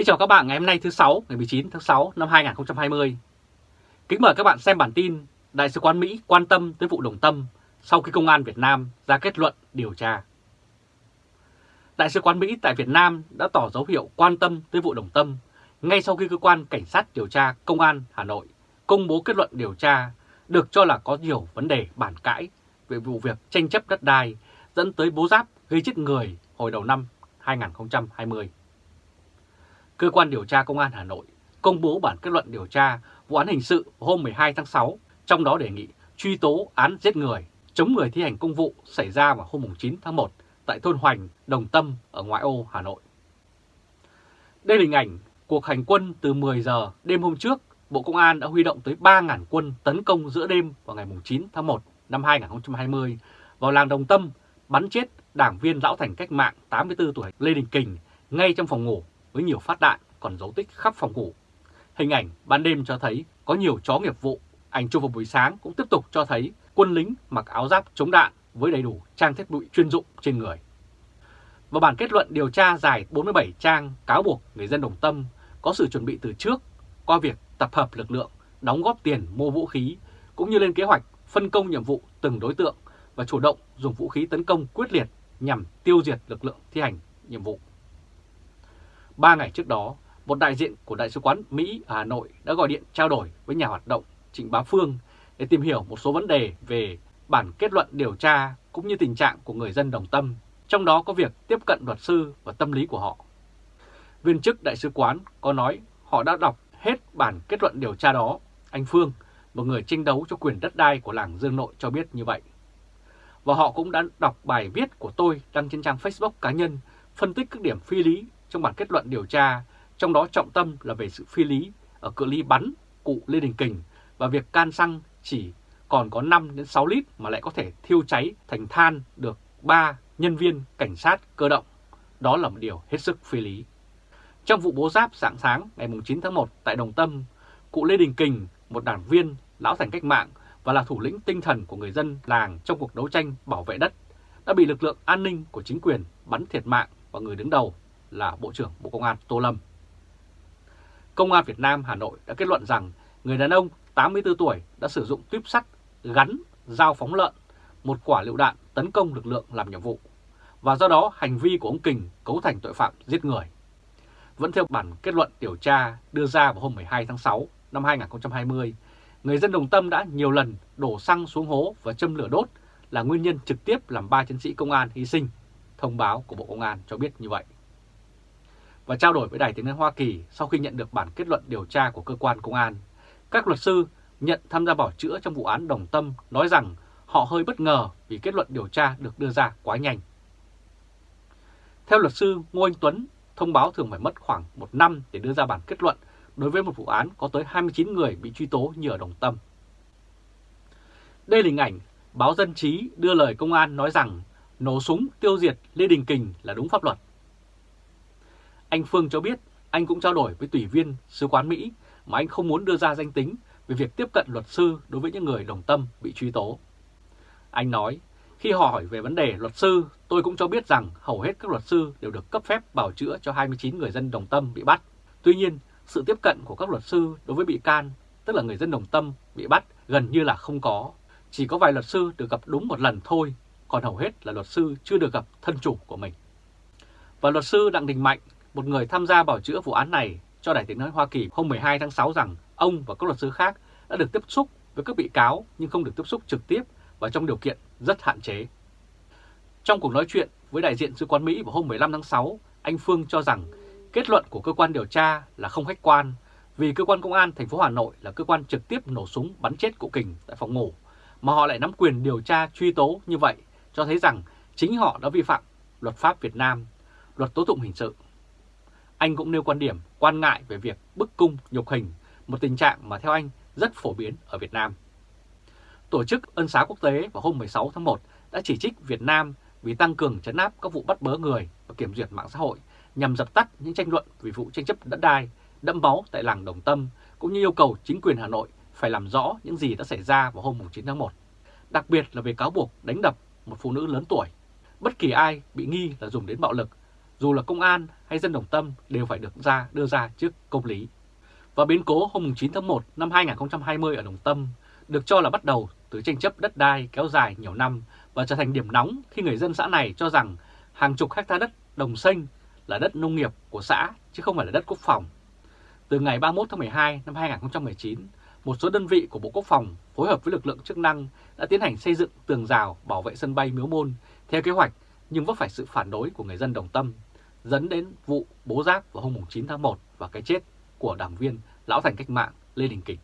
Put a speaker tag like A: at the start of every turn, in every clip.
A: Kính chào các bạn ngày hôm nay thứ 6, ngày 19 tháng 6 năm 2020. Kính mời các bạn xem bản tin Đại sứ quán Mỹ quan tâm tới vụ Đồng Tâm sau khi Công an Việt Nam ra kết luận điều tra. Đại sứ quán Mỹ tại Việt Nam đã tỏ dấu hiệu quan tâm tới vụ Đồng Tâm ngay sau khi cơ quan cảnh sát điều tra Công an Hà Nội công bố kết luận điều tra được cho là có nhiều vấn đề bản cãi về vụ việc tranh chấp đất đai dẫn tới bố giáp gây chết người hồi đầu năm 2020. Cơ quan điều tra Công an Hà Nội công bố bản kết luận điều tra vụ án hình sự hôm 12 tháng 6, trong đó đề nghị truy tố án giết người, chống người thi hành công vụ xảy ra vào hôm 9 tháng 1 tại thôn Hoành, Đồng Tâm ở ngoại ô Hà Nội. Đây là hình ảnh cuộc hành quân từ 10 giờ đêm hôm trước, Bộ Công an đã huy động tới 3.000 quân tấn công giữa đêm vào ngày 9 tháng 1 năm 2020 vào làng Đồng Tâm, bắn chết đảng viên lão thành cách mạng 84 tuổi Lê Đình Kình ngay trong phòng ngủ với nhiều phát đạn còn dấu tích khắp phòng ngủ. Hình ảnh ban đêm cho thấy có nhiều chó nghiệp vụ, ảnh chụp vào buổi sáng cũng tiếp tục cho thấy quân lính mặc áo giáp chống đạn với đầy đủ trang thiết bị chuyên dụng trên người. Và bản kết luận điều tra dài 47 trang cáo buộc người dân Đồng Tâm có sự chuẩn bị từ trước qua việc tập hợp lực lượng, đóng góp tiền mua vũ khí, cũng như lên kế hoạch phân công nhiệm vụ từng đối tượng và chủ động dùng vũ khí tấn công quyết liệt nhằm tiêu diệt lực lượng thi hành nhiệm vụ. Ba ngày trước đó, một đại diện của Đại sứ quán Mỹ ở Hà Nội đã gọi điện trao đổi với nhà hoạt động Trịnh Bá Phương để tìm hiểu một số vấn đề về bản kết luận điều tra cũng như tình trạng của người dân đồng tâm, trong đó có việc tiếp cận luật sư và tâm lý của họ. Viên chức Đại sứ quán có nói họ đã đọc hết bản kết luận điều tra đó. Anh Phương, một người tranh đấu cho quyền đất đai của làng Dương Nội cho biết như vậy. Và họ cũng đã đọc bài viết của tôi đăng trên trang Facebook cá nhân phân tích các điểm phi lý trong bản kết luận điều tra, trong đó trọng tâm là về sự phi lý ở cự ly bắn cụ Lê Đình Kình và việc can xăng chỉ còn có 5 đến 6 lít mà lại có thể thiêu cháy thành than được 3 nhân viên cảnh sát cơ động. Đó là một điều hết sức phi lý. Trong vụ bố giáp sáng sáng ngày 9 tháng 1 tại Đồng Tâm, cụ Lê Đình Kình, một đảng viên, lão thành cách mạng và là thủ lĩnh tinh thần của người dân làng trong cuộc đấu tranh bảo vệ đất, đã bị lực lượng an ninh của chính quyền bắn thiệt mạng và người đứng đầu là Bộ trưởng Bộ Công an Tô Lâm. Công an Việt Nam Hà Nội đã kết luận rằng người đàn ông 84 tuổi đã sử dụng tuyếp sắt gắn dao phóng lợn, một quả lựu đạn tấn công lực lượng làm nhiệm vụ, và do đó hành vi của ông Kình cấu thành tội phạm giết người. Vẫn theo bản kết luận điều tra đưa ra vào hôm 12 tháng 6 năm 2020, người dân Đồng Tâm đã nhiều lần đổ xăng xuống hố và châm lửa đốt là nguyên nhân trực tiếp làm ba chiến sĩ công an hy sinh. Thông báo của Bộ Công an cho biết như vậy và trao đổi với Đài Tiếng Nói Hoa Kỳ sau khi nhận được bản kết luận điều tra của cơ quan công an. Các luật sư nhận tham gia bảo chữa trong vụ án Đồng Tâm nói rằng họ hơi bất ngờ vì kết luận điều tra được đưa ra quá nhanh. Theo luật sư Ngô Anh Tuấn, thông báo thường phải mất khoảng một năm để đưa ra bản kết luận đối với một vụ án có tới 29 người bị truy tố như ở Đồng Tâm. Đây là hình ảnh báo Dân Trí đưa lời công an nói rằng nổ súng tiêu diệt Lê Đình Kình là đúng pháp luật. Anh Phương cho biết anh cũng trao đổi với tùy viên sứ quán Mỹ mà anh không muốn đưa ra danh tính về việc tiếp cận luật sư đối với những người đồng tâm bị truy tố. Anh nói, khi hỏi về vấn đề luật sư, tôi cũng cho biết rằng hầu hết các luật sư đều được cấp phép bảo chữa cho 29 người dân đồng tâm bị bắt. Tuy nhiên, sự tiếp cận của các luật sư đối với bị can, tức là người dân đồng tâm bị bắt, gần như là không có. Chỉ có vài luật sư được gặp đúng một lần thôi, còn hầu hết là luật sư chưa được gặp thân chủ của mình. Và luật sư Đặng Đình Mạnh một người tham gia bảo chữa vụ án này cho Đài tiếng nói Hoa Kỳ hôm 12 tháng 6 rằng ông và các luật sư khác đã được tiếp xúc với các bị cáo nhưng không được tiếp xúc trực tiếp và trong điều kiện rất hạn chế. Trong cuộc nói chuyện với đại diện sứ quán Mỹ vào hôm 15 tháng 6, anh Phương cho rằng kết luận của cơ quan điều tra là không khách quan vì cơ quan công an thành phố Hà Nội là cơ quan trực tiếp nổ súng bắn chết cụ Kình tại phòng ngủ mà họ lại nắm quyền điều tra truy tố như vậy cho thấy rằng chính họ đã vi phạm luật pháp Việt Nam, luật tố tụng hình sự anh cũng nêu quan điểm quan ngại về việc bức cung nhục hình, một tình trạng mà theo anh rất phổ biến ở Việt Nam. Tổ chức Ân xá Quốc tế vào hôm 16 tháng 1 đã chỉ trích Việt Nam vì tăng cường chấn áp các vụ bắt bớ người và kiểm duyệt mạng xã hội nhằm dập tắt những tranh luận về vụ tranh chấp đất đai đẫm máu tại làng Đồng Tâm, cũng như yêu cầu chính quyền Hà Nội phải làm rõ những gì đã xảy ra vào hôm 9 tháng 1, đặc biệt là về cáo buộc đánh đập một phụ nữ lớn tuổi. Bất kỳ ai bị nghi là dùng đến bạo lực dù là công an hay dân đồng tâm đều phải được ra đưa ra trước công lý. Và biến cố hôm 9 tháng 1 năm 2020 ở Đồng Tâm được cho là bắt đầu từ tranh chấp đất đai kéo dài nhiều năm và trở thành điểm nóng khi người dân xã này cho rằng hàng chục hecta đất đồng xanh là đất nông nghiệp của xã chứ không phải là đất quốc phòng. Từ ngày 31 tháng 12 năm 2019, một số đơn vị của Bộ Quốc phòng phối hợp với lực lượng chức năng đã tiến hành xây dựng tường rào bảo vệ sân bay Miếu Môn theo kế hoạch nhưng vấp phải sự phản đối của người dân Đồng Tâm, dẫn đến vụ bố giáp vào hôm 9 tháng 1 và cái chết của đảng viên Lão Thành Cách Mạng Lê Đình Kịch.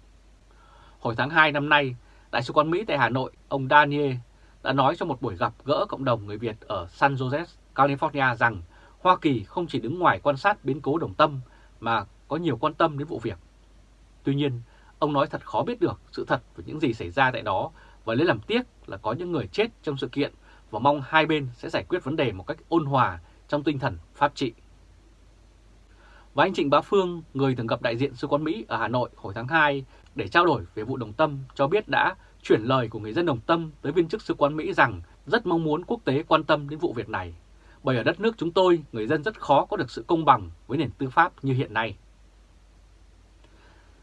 A: Hồi tháng 2 năm nay, Đại sứ quán Mỹ tại Hà Nội, ông Daniel đã nói trong một buổi gặp gỡ cộng đồng người Việt ở San Jose, California rằng Hoa Kỳ không chỉ đứng ngoài quan sát biến cố Đồng Tâm mà có nhiều quan tâm đến vụ việc. Tuy nhiên, ông nói thật khó biết được sự thật về những gì xảy ra tại đó và lấy làm tiếc là có những người chết trong sự kiện và mong hai bên sẽ giải quyết vấn đề một cách ôn hòa trong tinh thần pháp trị. Và anh Trịnh Bá Phương, người từng gặp đại diện Sứ quán Mỹ ở Hà Nội hồi tháng 2 để trao đổi về vụ Đồng Tâm cho biết đã chuyển lời của người dân Đồng Tâm tới viên chức Sứ quán Mỹ rằng rất mong muốn quốc tế quan tâm đến vụ việc này. Bởi ở đất nước chúng tôi, người dân rất khó có được sự công bằng với nền tư pháp như hiện nay.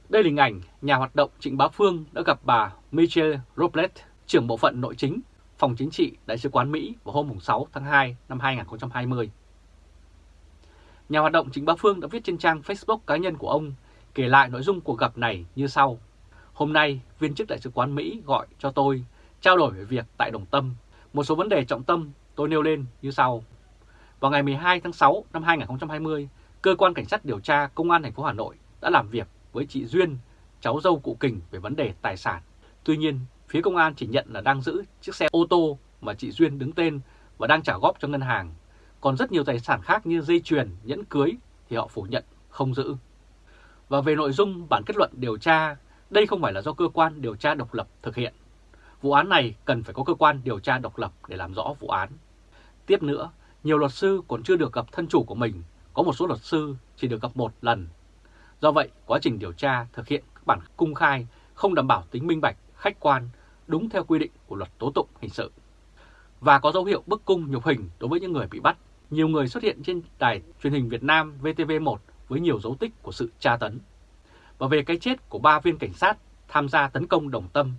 A: Đây là hình ảnh nhà hoạt động Trịnh Bá Phương đã gặp bà Michelle Robles, trưởng bộ phận nội chính, phòng chính trị Đại sứ quán Mỹ vào hôm 6 tháng 2 năm 2020. Nhà hoạt động Trịnh Bá Phương đã viết trên trang Facebook cá nhân của ông kể lại nội dung cuộc gặp này như sau. Hôm nay, viên chức Đại sứ quán Mỹ gọi cho tôi trao đổi về việc tại Đồng Tâm. Một số vấn đề trọng tâm tôi nêu lên như sau. Vào ngày 12 tháng 6 năm 2020, Cơ quan Cảnh sát điều tra Công an thành phố Hà Nội đã làm việc với chị Duyên, cháu dâu cụ Kình về vấn đề tài sản. Tuy nhiên, phía công an chỉ nhận là đang giữ chiếc xe ô tô mà chị Duyên đứng tên và đang trả góp cho ngân hàng. Còn rất nhiều tài sản khác như dây chuyền, nhẫn cưới thì họ phủ nhận không giữ. Và về nội dung bản kết luận điều tra, đây không phải là do cơ quan điều tra độc lập thực hiện. Vụ án này cần phải có cơ quan điều tra độc lập để làm rõ vụ án. Tiếp nữa, nhiều luật sư còn chưa được gặp thân chủ của mình, có một số luật sư chỉ được gặp một lần. Do vậy, quá trình điều tra thực hiện các bản cung khai không đảm bảo tính minh bạch, khách quan, đúng theo quy định của luật tố tụng hình sự. Và có dấu hiệu bức cung nhục hình đối với những người bị bắt. Nhiều người xuất hiện trên đài truyền hình Việt Nam VTV1 với nhiều dấu tích của sự tra tấn. Và về cái chết của ba viên cảnh sát tham gia tấn công đồng tâm,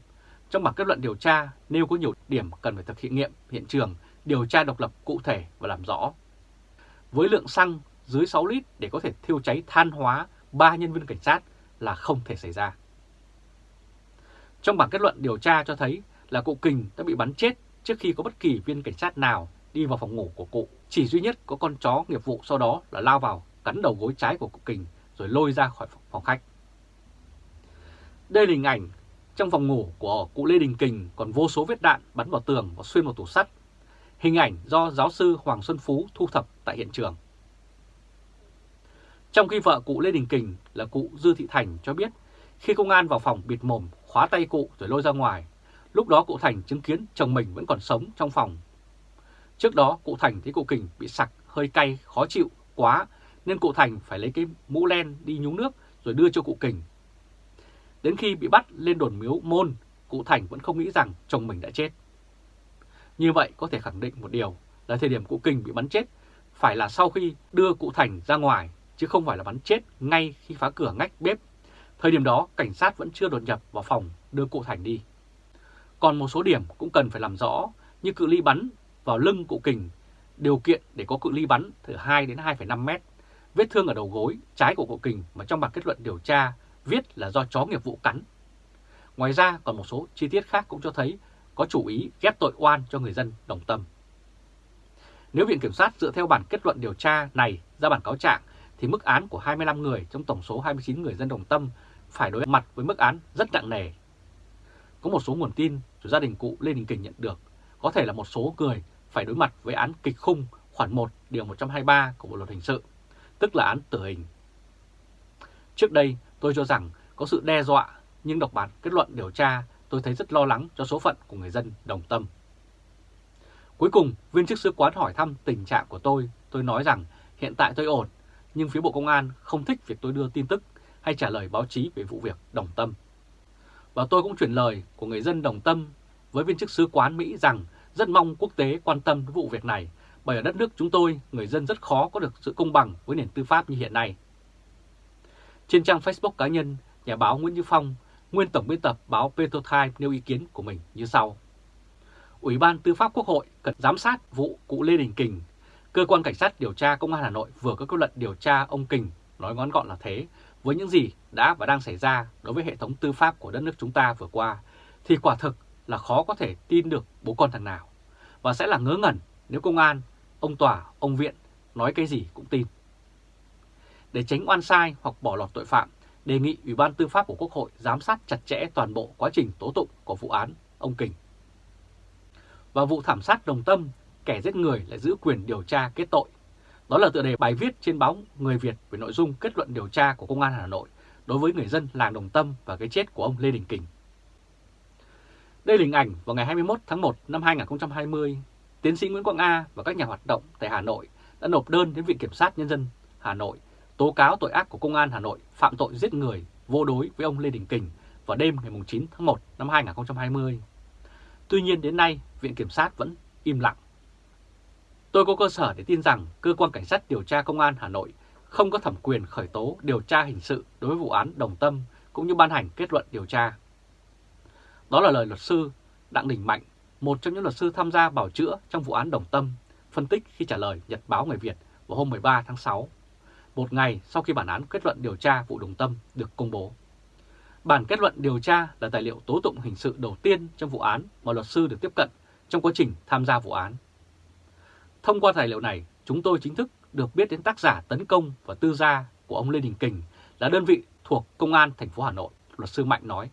A: trong bản kết luận điều tra nêu có nhiều điểm cần phải thực hiện nghiệm hiện trường, điều tra độc lập cụ thể và làm rõ. Với lượng xăng dưới 6 lít để có thể thiêu cháy than hóa ba nhân viên cảnh sát là không thể xảy ra. Trong bản kết luận điều tra cho thấy là cụ Kình đã bị bắn chết trước khi có bất kỳ viên cảnh sát nào đi vào phòng ngủ của cụ. Chỉ duy nhất có con chó nghiệp vụ sau đó là lao vào, cắn đầu gối trái của cụ Kình, rồi lôi ra khỏi phòng khách. Đây là hình ảnh trong phòng ngủ của cụ Lê Đình Kình, còn vô số vết đạn bắn vào tường và xuyên vào tủ sắt. Hình ảnh do giáo sư Hoàng Xuân Phú thu thập tại hiện trường. Trong khi vợ cụ Lê Đình Kình là cụ Dư Thị Thành cho biết, khi công an vào phòng bịt mồm khóa tay cụ rồi lôi ra ngoài, lúc đó cụ Thành chứng kiến chồng mình vẫn còn sống trong phòng. Trước đó cụ Thành thấy cụ Kình bị sặc hơi cay khó chịu quá nên cụ Thành phải lấy cái mũ len đi nhúng nước rồi đưa cho cụ Kình. Đến khi bị bắt lên đồn miếu môn, cụ Thành vẫn không nghĩ rằng chồng mình đã chết. Như vậy có thể khẳng định một điều là thời điểm cụ Kình bị bắn chết phải là sau khi đưa cụ Thành ra ngoài chứ không phải là bắn chết ngay khi phá cửa ngách bếp. Thời điểm đó, cảnh sát vẫn chưa đột nhập vào phòng đưa cụ Thành đi. Còn một số điểm cũng cần phải làm rõ như cự ly bắn vào lưng cụ Kình, điều kiện để có cự ly bắn từ 2 đến 2,5 mét, vết thương ở đầu gối trái của cụ Kình mà trong bản kết luận điều tra viết là do chó nghiệp vụ cắn. Ngoài ra còn một số chi tiết khác cũng cho thấy có chủ ý ghép tội oan cho người dân đồng tâm. Nếu Viện Kiểm sát dựa theo bản kết luận điều tra này ra bản cáo trạng thì mức án của 25 người trong tổng số 29 người dân đồng tâm phải đối mặt với mức án rất nặng nề. Có một số nguồn tin từ gia đình cụ Lê Đình Kình nhận được, có thể là một số người phải đối mặt với án kịch khung khoản 1 điều 123 của Bộ Luật Hình sự, tức là án tử hình. Trước đây tôi cho rằng có sự đe dọa, nhưng đọc bản kết luận điều tra tôi thấy rất lo lắng cho số phận của người dân đồng tâm. Cuối cùng, viên chức sứ quán hỏi thăm tình trạng của tôi, tôi nói rằng hiện tại tôi ổn, nhưng phía Bộ Công an không thích việc tôi đưa tin tức hay trả lời báo chí về vụ việc Đồng Tâm. Và tôi cũng chuyển lời của người dân Đồng Tâm với viên chức sứ quán Mỹ rằng rất mong quốc tế quan tâm đến vụ việc này bởi ở đất nước chúng tôi, người dân rất khó có được sự công bằng với nền tư pháp như hiện nay. Trên trang Facebook cá nhân, nhà báo Nguyễn Như Phong, nguyên tổng biên tập báo Petrotime nêu ý kiến của mình như sau. Ủy ban Tư pháp Quốc hội cần giám sát vụ cụ Lê Đình Kình. Cơ quan Cảnh sát điều tra Công an Hà Nội vừa có kết luận điều tra ông Kình, nói ngắn gọn là thế, với những gì đã và đang xảy ra đối với hệ thống tư pháp của đất nước chúng ta vừa qua, thì quả thực là khó có thể tin được bố con thằng nào, và sẽ là ngớ ngẩn nếu công an, ông tòa, ông viện nói cái gì cũng tin. Để tránh oan sai hoặc bỏ lọt tội phạm, đề nghị Ủy ban Tư pháp của Quốc hội giám sát chặt chẽ toàn bộ quá trình tố tụng của vụ án ông Kình. Và vụ thảm sát đồng tâm, kẻ giết người lại giữ quyền điều tra kết tội. Đó là tựa đề bài viết trên báo Người Việt về nội dung kết luận điều tra của Công an Hà Nội đối với người dân làng Đồng Tâm và cái chết của ông Lê Đình Kình. Đây là hình ảnh vào ngày 21 tháng 1 năm 2020, tiến sĩ Nguyễn Quang A và các nhà hoạt động tại Hà Nội đã nộp đơn đến Viện Kiểm sát Nhân dân Hà Nội tố cáo tội ác của Công an Hà Nội phạm tội giết người vô đối với ông Lê Đình Kình vào đêm ngày 9 tháng 1 năm 2020. Tuy nhiên đến nay, Viện Kiểm sát vẫn im lặng. Tôi có cơ sở để tin rằng Cơ quan Cảnh sát điều tra Công an Hà Nội không có thẩm quyền khởi tố điều tra hình sự đối với vụ án Đồng Tâm cũng như ban hành kết luận điều tra. Đó là lời luật sư Đặng Đình Mạnh, một trong những luật sư tham gia bảo chữa trong vụ án Đồng Tâm, phân tích khi trả lời Nhật báo Người Việt vào hôm 13 tháng 6, một ngày sau khi bản án kết luận điều tra vụ Đồng Tâm được công bố. Bản kết luận điều tra là tài liệu tố tụng hình sự đầu tiên trong vụ án mà luật sư được tiếp cận trong quá trình tham gia vụ án. Thông qua tài liệu này, chúng tôi chính thức được biết đến tác giả tấn công và tư gia của ông Lê Đình Kình là đơn vị thuộc Công an thành phố Hà Nội, luật sư Mạnh nói.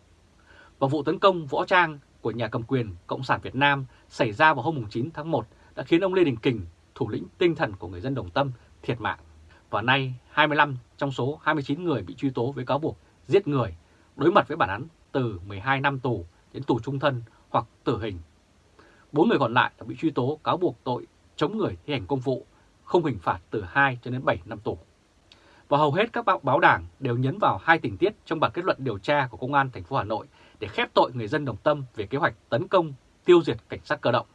A: Và vụ tấn công võ trang của nhà cầm quyền Cộng sản Việt Nam xảy ra vào hôm 9 tháng 1 đã khiến ông Lê Đình Kình, thủ lĩnh tinh thần của người dân Đồng Tâm, thiệt mạng. Và nay 25 trong số 29 người bị truy tố với cáo buộc giết người, đối mặt với bản án từ 12 năm tù đến tù trung thân hoặc tử hình. Bốn người còn lại đã bị truy tố cáo buộc tội chống người thi hành công vụ, không hình phạt từ 2 cho đến 7 năm tù. Và hầu hết các báo đảng đều nhấn vào hai tình tiết trong bản kết luận điều tra của Công an thành phố Hà Nội để khép tội người dân Đồng Tâm về kế hoạch tấn công, tiêu diệt cảnh sát cơ động.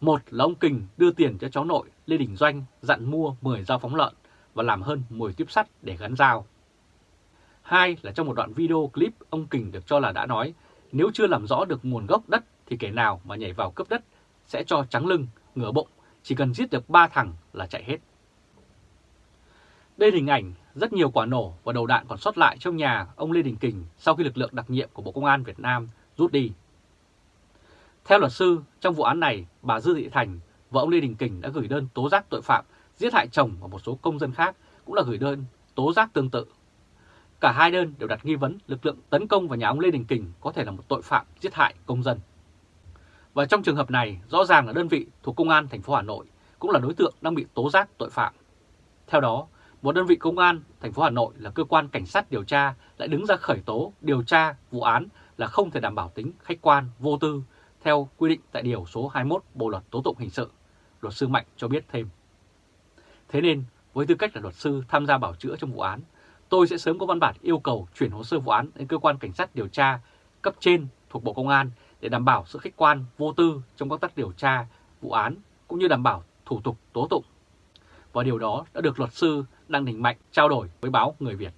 A: Một là ông Kình đưa tiền cho cháu nội Lê Đình Doanh dặn mua 10 dao phóng lợn và làm hơn 10 tiếp sắt để gắn dao. Hai là trong một đoạn video clip ông Kình được cho là đã nói nếu chưa làm rõ được nguồn gốc đất thì kẻ nào mà nhảy vào cướp đất sẽ cho trắng lưng, ngửa bụng, chỉ cần giết được ba thằng là chạy hết. Đây là hình ảnh rất nhiều quả nổ và đầu đạn còn sót lại trong nhà ông Lê Đình Kình sau khi lực lượng đặc nhiệm của Bộ Công an Việt Nam rút đi. Theo luật sư, trong vụ án này, bà Dư Thị Thành, và ông Lê Đình Kình đã gửi đơn tố giác tội phạm giết hại chồng và một số công dân khác cũng là gửi đơn tố giác tương tự. Cả hai đơn đều đặt nghi vấn lực lượng tấn công vào nhà ông Lê Đình Kình có thể là một tội phạm giết hại công dân. Và trong trường hợp này, rõ ràng là đơn vị thuộc Công an thành phố Hà Nội cũng là đối tượng đang bị tố giác tội phạm. Theo đó, một đơn vị công an thành phố Hà Nội là cơ quan cảnh sát điều tra lại đứng ra khởi tố điều tra vụ án là không thể đảm bảo tính khách quan, vô tư theo quy định tại Điều số 21 Bộ Luật Tố Tụng Hình Sự, luật sư Mạnh cho biết thêm. Thế nên, với tư cách là luật sư tham gia bảo chữa trong vụ án, tôi sẽ sớm có văn bản yêu cầu chuyển hồ sơ vụ án đến cơ quan cảnh sát điều tra cấp trên thuộc Bộ Công an để đảm bảo sự khách quan, vô tư trong công tác điều tra vụ án cũng như đảm bảo thủ tục tố tụng. Và điều đó đã được luật sư Đăng Đình Mạnh trao đổi với báo Người Việt.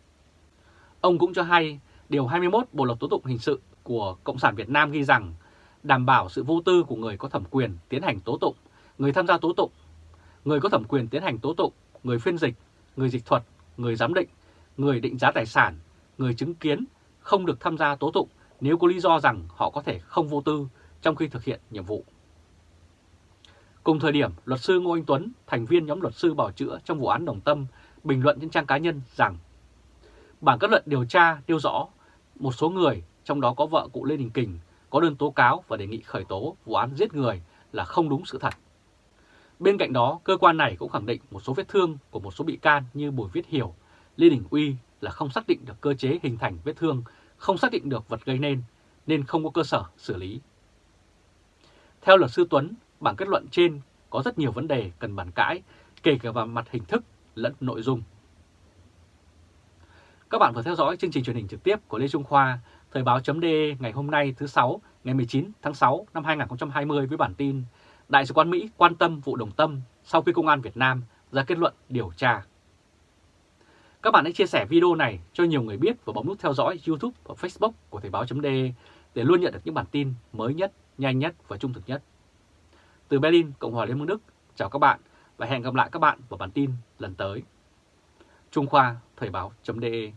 A: Ông cũng cho hay Điều 21 Bộ Luật Tố Tụng Hình Sự của Cộng sản Việt Nam ghi rằng đảm bảo sự vô tư của người có thẩm quyền tiến hành tố tụng, người tham gia tố tụng, người có thẩm quyền tiến hành tố tụng, người phiên dịch, người dịch thuật, người giám định, người định giá tài sản, người chứng kiến không được tham gia tố tụng nếu có lý do rằng họ có thể không vô tư trong khi thực hiện nhiệm vụ. Cùng thời điểm, luật sư Ngô Anh Tuấn, thành viên nhóm luật sư bảo chữa trong vụ án Đồng Tâm, bình luận trên trang cá nhân rằng bản kết luận điều tra nêu rõ một số người, trong đó có vợ cụ Lê Đình Kình, có đơn tố cáo và đề nghị khởi tố vụ án giết người là không đúng sự thật. Bên cạnh đó, cơ quan này cũng khẳng định một số vết thương của một số bị can như Bùi Viết Hiểu, Lê Đình Uy là không xác định được cơ chế hình thành vết thương, không xác định được vật gây nên, nên không có cơ sở xử lý. Theo luật sư Tuấn, bản kết luận trên có rất nhiều vấn đề cần bàn cãi, kể cả vào mặt hình thức lẫn nội dung. Các bạn vừa theo dõi chương trình truyền hình trực tiếp của Lê Trung Khoa, Thời báo .de ngày hôm nay thứ 6, ngày 19 tháng 6 năm 2020 với bản tin Đại sứ quán Mỹ quan tâm vụ đồng tâm sau khi Công an Việt Nam ra kết luận điều tra. Các bạn hãy chia sẻ video này cho nhiều người biết và bấm nút theo dõi YouTube và Facebook của Thời báo.de để luôn nhận được những bản tin mới nhất, nhanh nhất và trung thực nhất. Từ Berlin, Cộng hòa Liên bang Đức, chào các bạn và hẹn gặp lại các bạn vào bản tin lần tới. Trung Khoa Thời báo.de